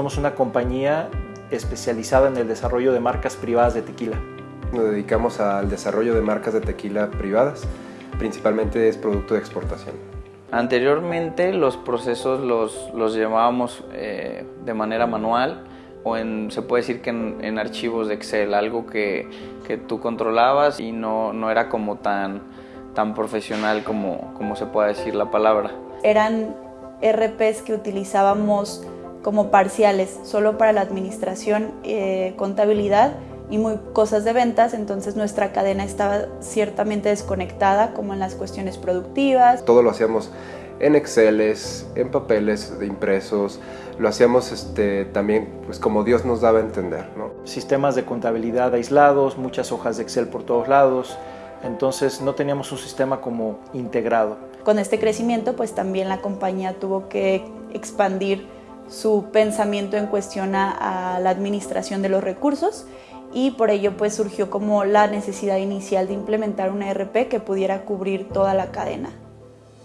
Somos una compañía especializada en el desarrollo de marcas privadas de tequila. Nos dedicamos al desarrollo de marcas de tequila privadas, principalmente es producto de exportación. Anteriormente los procesos los, los llevábamos eh, de manera manual o en, se puede decir que en, en archivos de Excel, algo que, que tú controlabas y no, no, era como tan, tan profesional como, como se puede decir la palabra. Eran RPs que utilizábamos como parciales, solo para la administración, eh, contabilidad y muy cosas de ventas, entonces nuestra cadena estaba ciertamente desconectada como en las cuestiones productivas. Todo lo hacíamos en Exceles, en papeles de impresos, lo hacíamos este, también pues como Dios nos daba a entender. ¿no? Sistemas de contabilidad aislados, muchas hojas de Excel por todos lados, entonces no teníamos un sistema como integrado. Con este crecimiento pues también la compañía tuvo que expandir su pensamiento en cuestión a, a la administración de los recursos y por ello pues surgió como la necesidad inicial de implementar una ERP que pudiera cubrir toda la cadena.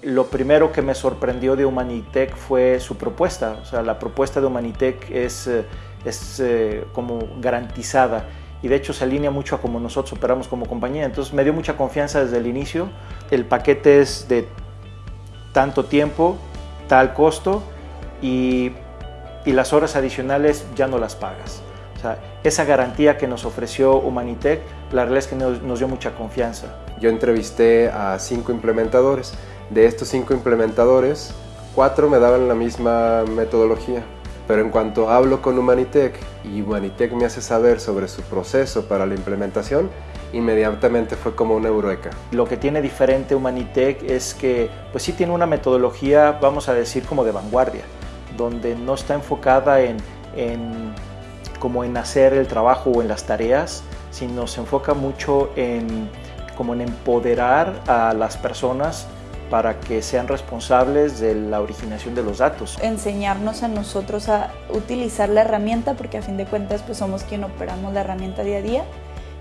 Lo primero que me sorprendió de Humanitech fue su propuesta, o sea, la propuesta de Humanitech es, es eh, como garantizada. Y de hecho se alinea mucho a como nosotros operamos como compañía, entonces me dio mucha confianza desde el inicio, el paquete es de tanto tiempo, tal costo. Y, y las horas adicionales ya no las pagas. O sea, esa garantía que nos ofreció Humanitech, la realidad es que nos, nos, dio mucha confianza. Yo entrevisté a cinco implementadores. De estos cinco implementadores, cuatro me daban la misma metodología. Pero en cuanto hablo con Humanitech y Humanitech me hace saber sobre su proceso para la implementación, inmediatamente fue como una eureka. Lo que tiene diferente Humanitech es que pues sí tiene una metodología, vamos a decir, como de vanguardia, donde no está enfocada en, en como en hacer el trabajo o en las tareas, sino se enfoca mucho en como en empoderar a las personas para que sean responsables de la originación de los datos. Enseñarnos a nosotros a utilizar la herramienta, porque a fin de cuentas pues somos quien operamos la herramienta día a día,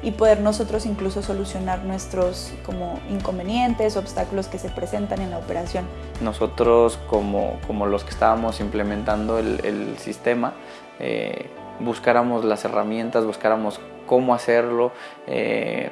y poder nosotros incluso solucionar nuestros como inconvenientes, obstáculos que se presentan en la operación. Nosotros como, como los que estábamos implementando el, el sistema, eh, buscáramos las herramientas, buscáramos cómo hacerlo, eh,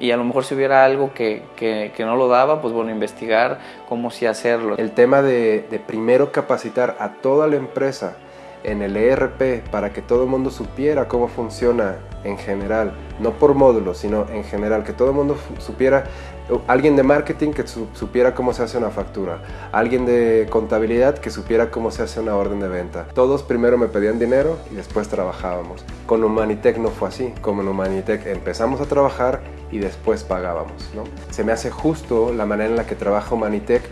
y a lo mejor si hubiera algo que, que, que, no lo daba, pues bueno, investigar cómo sí hacerlo. El tema de, de, primero capacitar a toda la empresa en el ERP para que todo el mundo supiera cómo funciona en general, no por módulos, sino en general, que todo el mundo supiera, alguien de marketing que supiera cómo se hace una factura, alguien de contabilidad que supiera cómo se hace una orden de venta. Todos primero me pedían dinero y después trabajábamos. Con Humanitech no fue así, como en Humanitech empezamos a trabajar y después pagábamos. ¿no? Se me hace justo la manera en la que trabaja Humanitech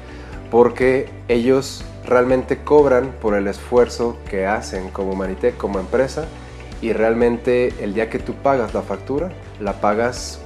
porque ellos realmente cobran por el esfuerzo que hacen como Humanitech, como empresa, y realmente el día que tú pagas la factura, la pagas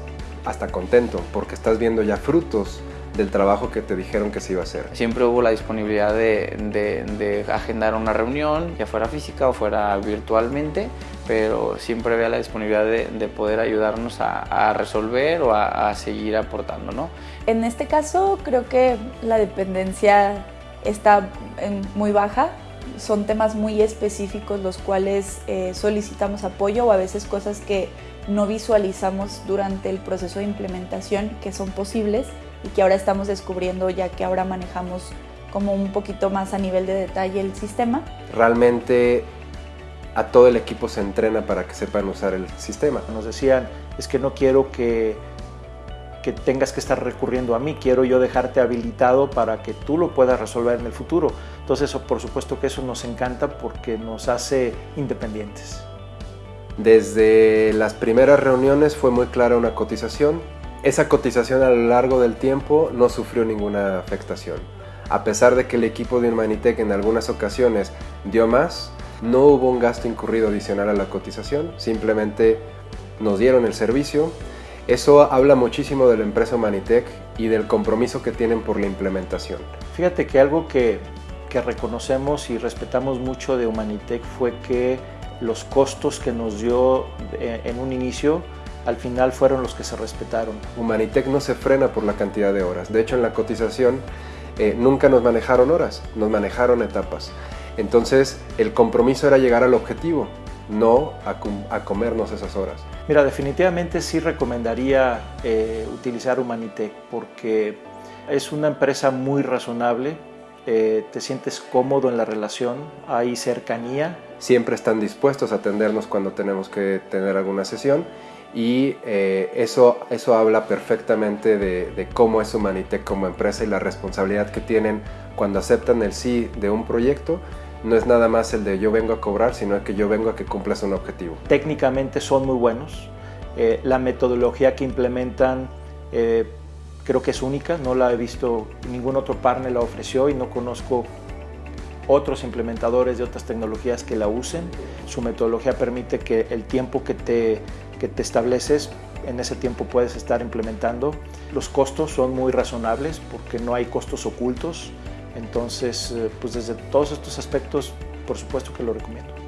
hasta contento, porque estás viendo ya frutos del trabajo que te dijeron que se iba a hacer. Siempre hubo la disponibilidad de, de, de agendar una reunión, ya fuera física o fuera virtualmente, pero siempre había la disponibilidad de, de poder ayudarnos a, a resolver o a, a, seguir aportando. ¿no? En este caso creo que la dependencia está en muy baja, son temas muy específicos los cuales eh, solicitamos apoyo o a veces cosas que no visualizamos durante el proceso de implementación que son posibles y que ahora estamos descubriendo ya que ahora manejamos como un poquito más a nivel de detalle el sistema. Realmente a todo el equipo se entrena para que sepan usar el sistema. Nos decían, es que no quiero que, que tengas que estar recurriendo a mí, quiero yo dejarte habilitado para que tú lo puedas resolver en el futuro. Entonces, por supuesto que eso nos encanta porque nos hace independientes. Desde las primeras reuniones fue muy clara una cotización. Esa cotización a lo largo del tiempo no sufrió ninguna afectación. A pesar de que el equipo de Humanitech en algunas ocasiones dio más, no hubo un gasto incurrido adicional a la cotización, simplemente nos dieron el servicio. Eso habla muchísimo de la empresa Humanitech y del compromiso que tienen por la implementación. Fíjate que algo que, que reconocemos y respetamos mucho de Humanitech fue que los costos que nos dio en un inicio al final fueron los que se respetaron. Humanitech no se frena por la cantidad de horas. De hecho, en la cotización eh, nunca nos manejaron horas, nos manejaron etapas. Entonces el compromiso era llegar al objetivo, no a, comernos esas horas. Mira, definitivamente sí recomendaría eh, utilizar Humanitech porque es una empresa muy razonable, eh, te sientes cómodo en la relación, hay cercanía. Siempre están dispuestos a atendernos cuando tenemos que tener alguna sesión y eh, eso, eso habla perfectamente de, de, cómo es Humanitech como empresa y la responsabilidad que tienen cuando aceptan el sí de un proyecto. No es nada más el de yo vengo a cobrar, sino que yo vengo a que cumplas un objetivo. Técnicamente son muy buenos. Eh, la metodología que implementan creo que es única, no la he visto, ningún otro partner la ofreció y no conozco otros implementadores de otras tecnologías que la usen. Su metodología permite que el tiempo que te, que te estableces, en ese tiempo puedes estar implementando. Los costos son muy razonables porque no hay costos ocultos. Entonces, eh, pues desde todos estos aspectos, por supuesto que lo recomiendo.